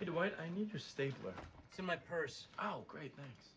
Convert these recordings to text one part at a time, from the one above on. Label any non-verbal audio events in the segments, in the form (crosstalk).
Hey, Dwight, I need your stapler. It's in my purse. Oh, great, thanks.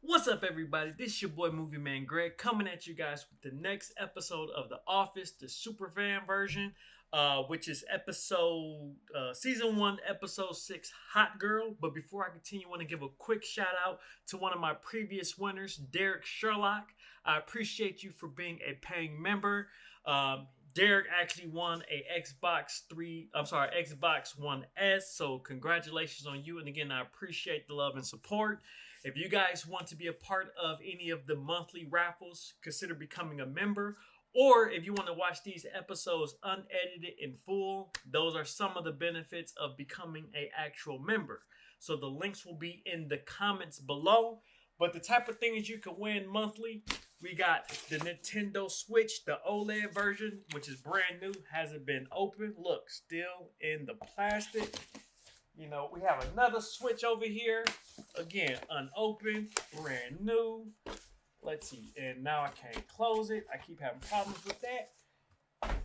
What's up, everybody? This is your boy Movie Man Greg coming at you guys with the next episode of The Office, the super fan version, uh, which is episode uh, season one, episode six, Hot Girl. But before I continue, I want to give a quick shout out to one of my previous winners, Derek Sherlock. I appreciate you for being a paying member. Um, Derek actually won a Xbox 3, I'm sorry, Xbox One S. So congratulations on you. And again, I appreciate the love and support. If you guys want to be a part of any of the monthly raffles, consider becoming a member. Or if you want to watch these episodes unedited in full, those are some of the benefits of becoming a actual member. So the links will be in the comments below. But the type of things you can win monthly, we got the Nintendo Switch, the OLED version, which is brand new, hasn't been opened. Look, still in the plastic. You know, we have another Switch over here. Again, unopened, brand new. Let's see. And now I can't close it. I keep having problems with that.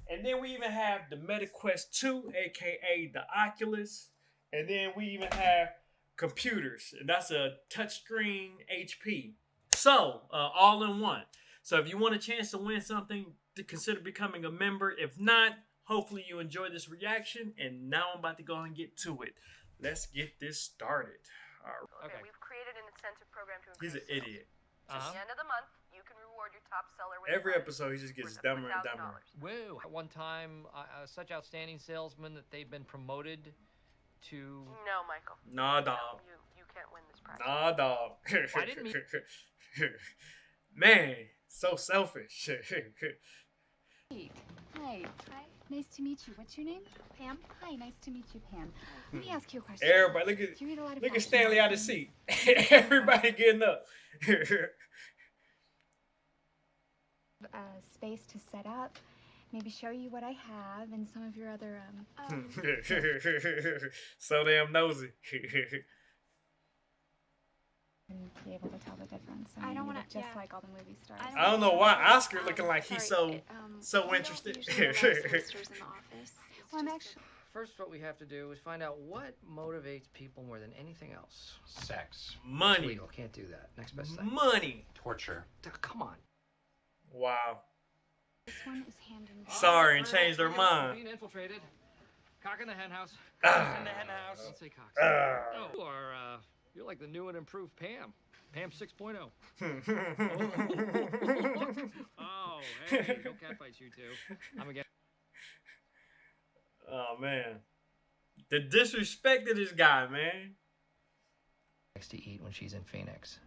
And then we even have the MetaQuest 2, aka the Oculus. And then we even have computers, and that's a touchscreen HP. So, uh, all in one. So, if you want a chance to win something, to consider becoming a member. If not, hopefully you enjoy this reaction. And now I'm about to go and get to it. Let's get this started. All right. Okay. We've created an incentive program to He's an idiot. At Uh-huh. the end of the month, you can reward your top seller with Every episode, he just gets dumber and dumber. Woo! At one time, uh, uh, such outstanding salesman that they've been promoted to. No, Michael. Nah, No, dog. you you can't win this prize. Nah, dog. I didn't mean- (laughs) Man, so selfish. (laughs) Great. Hi. Hi. Nice to meet you. What's your name? Pam. Hi. Nice to meet you, Pam. Let me ask you a question. Everybody, look at Do you read a lot of look at Stanley out of seat. (laughs) Everybody getting up. (laughs) Uh, space to set up. Maybe show you what I have and some of your other um. um (laughs) so damn nosy. and be able to tell the difference. I mean, don't wanna- just yeah. like all the movie stars. I I don't know why Oscar Um, looking like he's so it, um, so we don't interested. usually allow solicitors in the office. Well, actually. First, what we have to do is find out what motivates people more than anything else. Sex, money, Legal, can't do that. Next best thing. money. torture. Come on. Wow. This one is hand in. Sorry, and changed their mind. Being infiltrated. Cock in the hen house. Ah. in the hen house. Don't say cock. Ah. Oh, you are, uh, you're like the new and improved Pam. Pam oh. 6.0. (laughs) Oh, hey, no (laughs) catfights, you two. I'm again. oh man, the disrespect of this guy, man. Likes to eat when she's in Phoenix.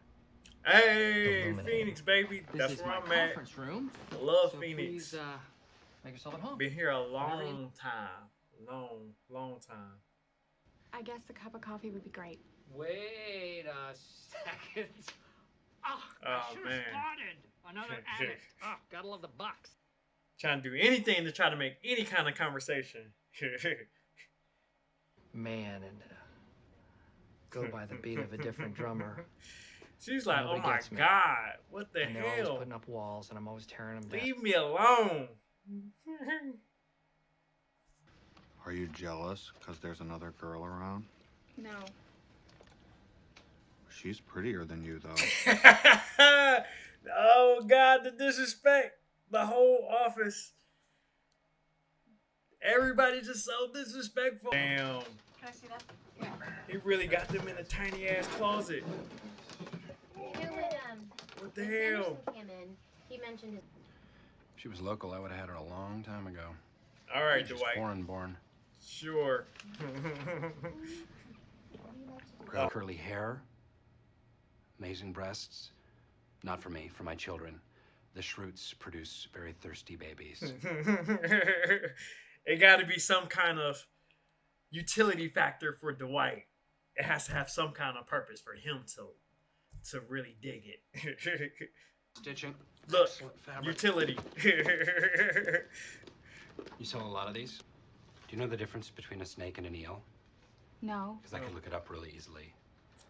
Hey, Phoenix, baby. This That's is where my I'm at. conference room. I love so Phoenix. Please, uh, make yourself at home. Been here a long time, long, long time. I guess a cup of coffee would be great. Wait a second. (laughs) Oh, Oh, I should have man. started. Another (laughs) addict. Oh, gotta love the box. Trying to do anything to try to make any kind of conversation. (laughs) Man, and uh, go by the beat of a different drummer. She's like, oh my gets me. god, what the and they're always hell? putting up walls, and I'm always tearing them down. Leave me alone. Are you jealous because there's another girl around? No. She's prettier than you, though. (laughs) oh god, the disrespect. The whole office. Everybody just so disrespectful. Damn. Can I see that? He really got them in a tiny ass closet. Who would, um, What the hell? Came in, he mentioned his if she was local, I would have had her a long time ago. All right, She's Dwight. foreign born. Sure. Curly, curly hair, amazing breasts. Not for me, for my children. The Schrutes produce very thirsty babies. (laughs) it got to be some kind of utility factor for Dwight. It has to have some kind of purpose for him to to really dig it. (laughs) Stitching. Look, utility. (laughs) You sell a lot of these? Do you know the difference between a snake and an eel? No. Because I could look it up really easily.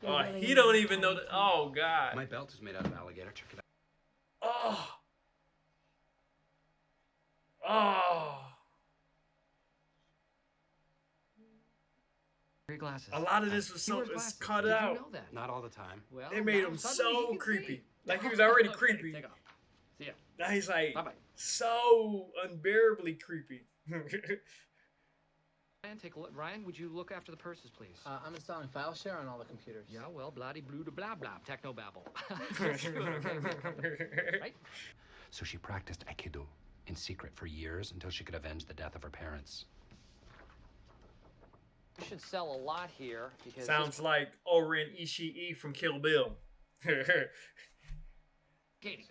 oh, he don't even know that. Oh God. My belt is made out of alligator. Check it out. Oh. Oh. Your glasses. A lot of this was so wears was cut Did out. You know that? Not all the time. Well, They made him so creepy. see. Like, he (laughs) was already Okay, creepy. Take off. See ya. Now he's like Bye bye. so unbearably creepy. (laughs) Ryan, take a look. Ryan, would you look after the purses, please? Uh, I'm installing file share on all the computers. yeah, well, bloody blue to blah blah, techno babble. (laughs) right? So she practiced Aikido in secret for years until she could avenge the death of her parents. We should sell a lot here because Sounds like Oren Ishii from Kill Bill. (laughs) Katie.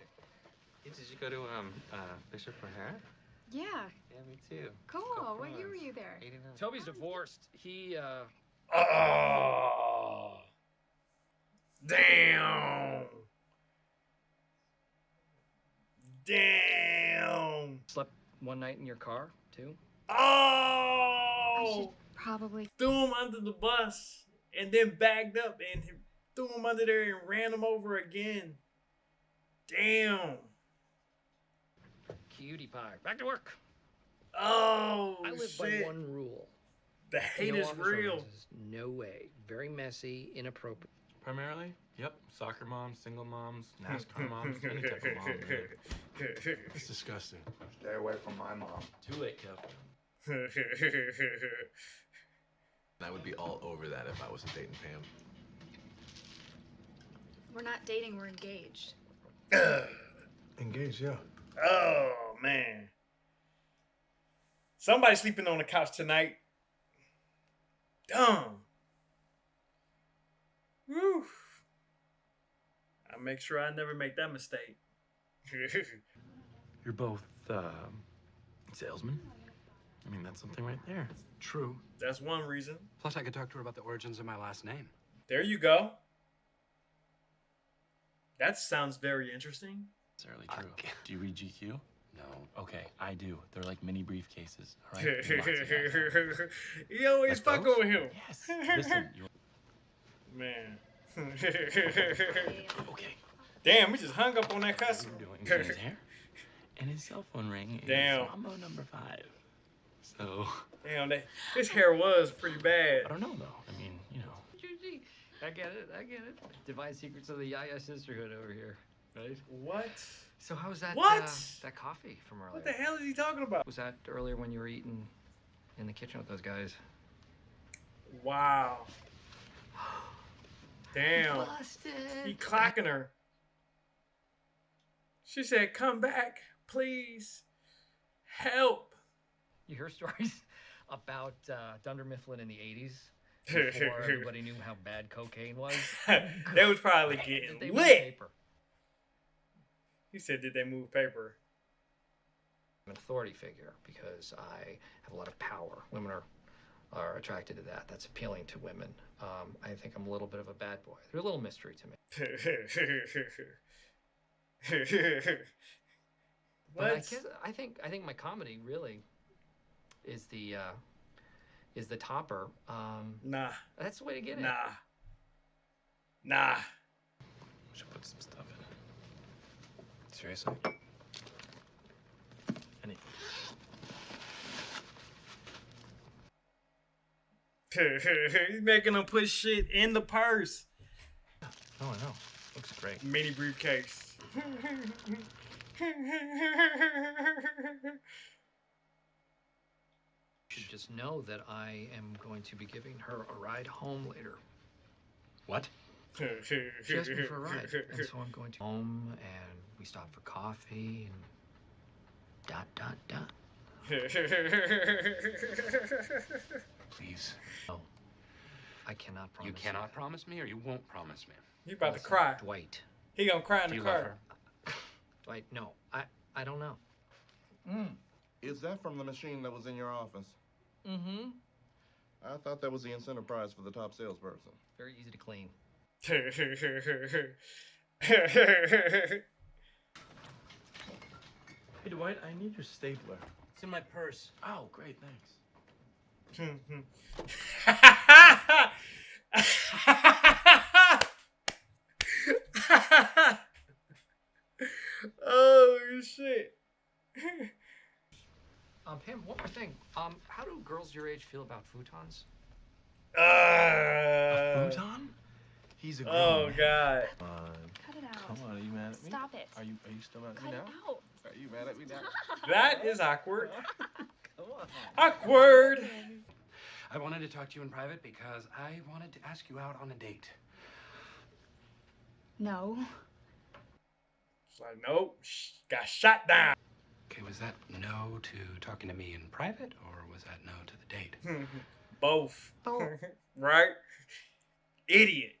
Did you go to um uh Bishop O'Hara? Yeah, Yeah, me too. cool. Go What year were you there? 89. Toby's divorced. He uh oh, damn, damn. slept one night in your car too. I should Oh, probably. threw him under the bus and then backed up and threw him under there and ran him over again. Damn. Cutie pie. Back to work. Oh, I live shit. by one rule. The hate no is real. romances. No way. Very messy, inappropriate. Primarily, yep. Soccer moms, single moms, NASCAR (laughs) moms, any type of mom. man. (laughs) It's disgusting. Stay away from my mom. Too late, Kev. I (laughs) would be all over that if I wasn't dating Pam. We're not dating, we're engaged. (clears throat) Engaged, yeah. oh man. Somebody sleeping on the couch tonight. Dumb. Woo. I make sure I never make that mistake. You're both um, salesmen. I mean, that's something right there. True. That's one reason. Plus, I could talk to her about the origins of my last name. There you go. That sounds very interesting. Necessarily I true. can't- Do you read GQ? No. Okay, I do. They're like mini briefcases. All right. (laughs) Lots of that. you always Like fuck those? with him. Yes. Listen. (laughs) You... Man. (laughs) Okay. Damn, we just hung up on that customer. You're doing his hair, and his cell phone ring is Damn. Mambo number five. So Damn, that his hair was pretty bad. I don't know though. I mean, you know. I get it. I get it. Divine secrets of the Yaya sisterhood over here, right? What? So how was that? What? Uh, that coffee from earlier? What the hell is he talking about? Was that earlier when you were eating in the kitchen with those guys? Wow. (gasps) Damn. Busted. He clacking her. She said, "Come back, please. Help." You hear stories (laughs) about uh, Dunder Mifflin in the '80s (laughs) before everybody knew how bad cocaine was. (laughs) they was probably getting they lit. Paper? He said, "Did they move paper?" I'm an authority figure because I have a lot of power. Women are are attracted to that. That's appealing to women. Um, I think I'm a little bit of a bad boy. They're a little mystery to me. (laughs) But I what? guess I think I think my comedy really is the uh, is the topper. Um, Nah, that's the way to get it. nah, nah. We should put some stuff in it. Seriously? Any. (laughs) He's making them put shit in the purse. Oh, I know. Looks great. Mini briefcase. You should just know that I am going to be giving her a ride home later. What? She asked me for a ride, and so I'm going to home, and we stop for coffee, and dot dot dot. (laughs) Please. I cannot promise. You cannot promise me or you won't promise me. he about to cry. Dwight. He gonna cry in Do the car. her? Dwight, no, I I don't know. Is that from the machine that was in your office? Mm-hmm. I thought that was the incentive prize for the top salesperson. Very easy to clean. (laughs) Hey, Dwight, I need your stapler. It's in my purse. Oh, great, thanks. oh shit. um, Pam, one more thing. Um, how do girls your age feel about futons? Uh, a futon? He's a Oh man. god. Come on. Cut it out. Come on, are you mad at me? Stop it. Are you are you still mad at Cut me now? Cut it out. Are you mad at me now? (laughs) That is awkward. Come on. Awkward. I wanted to talk to you in private because I wanted to ask you out on a date. No. It's like nope. sh- Got shot down. Okay, was that no to talking to me in private, or was that no to the date? (laughs) Both. Both. (laughs) right? Idiot.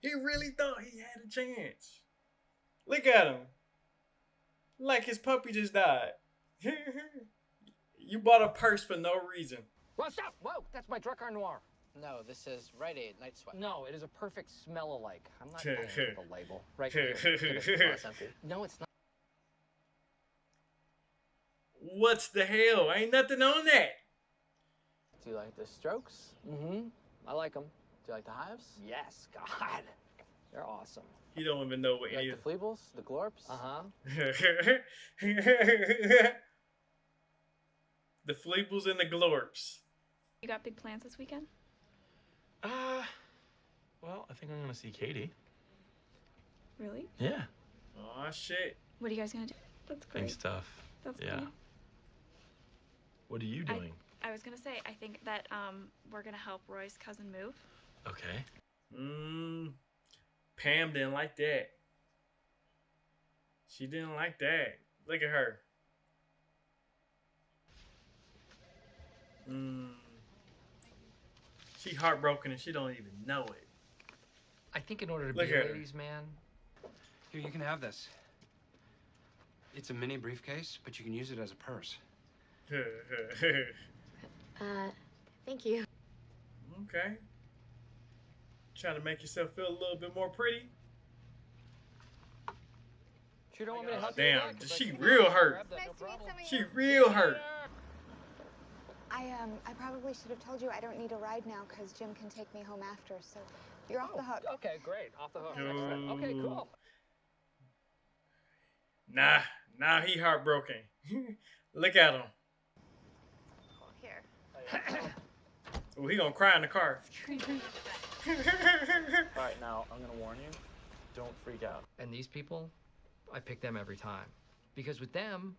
he really thought he had a chance. Look at him. Like his puppy just died. (laughs) you bought a purse for no reason. Whoa, stop! Whoa, that's my Drakkar Noir. No, this is Rite Aid Night Sweat. No, it is a perfect smell alike. I'm not paying for the label. Right here. Look at this. It's empty. No, it's not. What's the hell? Ain't nothing on that. Do you like the strokes? Mm-hmm. I like them. Do you like the hives? Yes, God. They're awesome. He don't even know what You like any the fleebles? The glorps? Uh-huh. (laughs) the fleebles and the glorps. You got big plans this weekend? Uh, well, I think I'm gonna see Katie. Really? Yeah. Oh shit. What are you guys gonna do? That's Big stuff. That's Yeah. cool. What are you doing? I was gonna say I think that um we're gonna help Roy's cousin move. Okay. Mm, Pam didn't like that. She didn't like that. Look at her. Mm. She heartbroken and she don't even know it. I think in order to Look be a at her. ladies' man, Here, you can have this. It's a mini briefcase, but you can use it as a purse. (laughs) Uh, thank you. okay. Trying to make yourself feel a little bit more pretty. you don't want me to Oh, help damn, that? 'Cause I she real hurt. Nice no to meet problem. some of She real hurt. I um I probably should have told you I don't need a ride now because Jim can take me home after. So you're off the hook. Oh, Okay, great. Off the hook. No. Okay, cool. Nah, now he heartbroken. (laughs) Look at him. Here. (clears throat) Oh, he gonna cry in the car. (laughs) All right, now I'm gonna warn you. Don't freak out. And these people, I pick them every time. Because with them,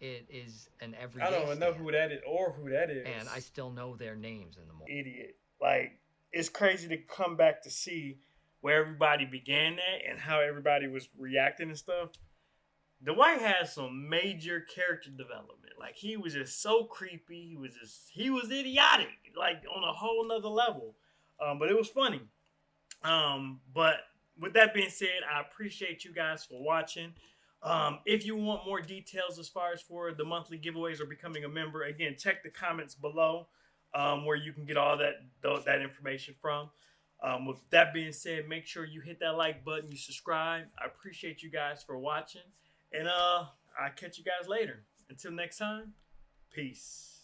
it is an everyday I don't even know stand. who that is or who that is. And I still know their names in the morning. idiot. Like it's crazy to come back to see where everybody began at and how everybody was reacting and stuff. Dwight has some major character development. Like he was just so creepy. He was just he was idiotic, like on a whole nother level. Um, but it was funny. Um, but with that being said, I appreciate you guys for watching. Um, if you want more details as far as for the monthly giveaways or becoming a member, again, check the comments below um, where you can get all that that information from. Um, with that being said, make sure you hit that like button, you subscribe. I appreciate you guys for watching, and uh, I'll catch you guys later. Until next time, peace.